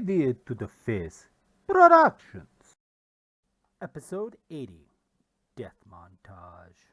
To the Face Productions. Episode 80 Death Montage.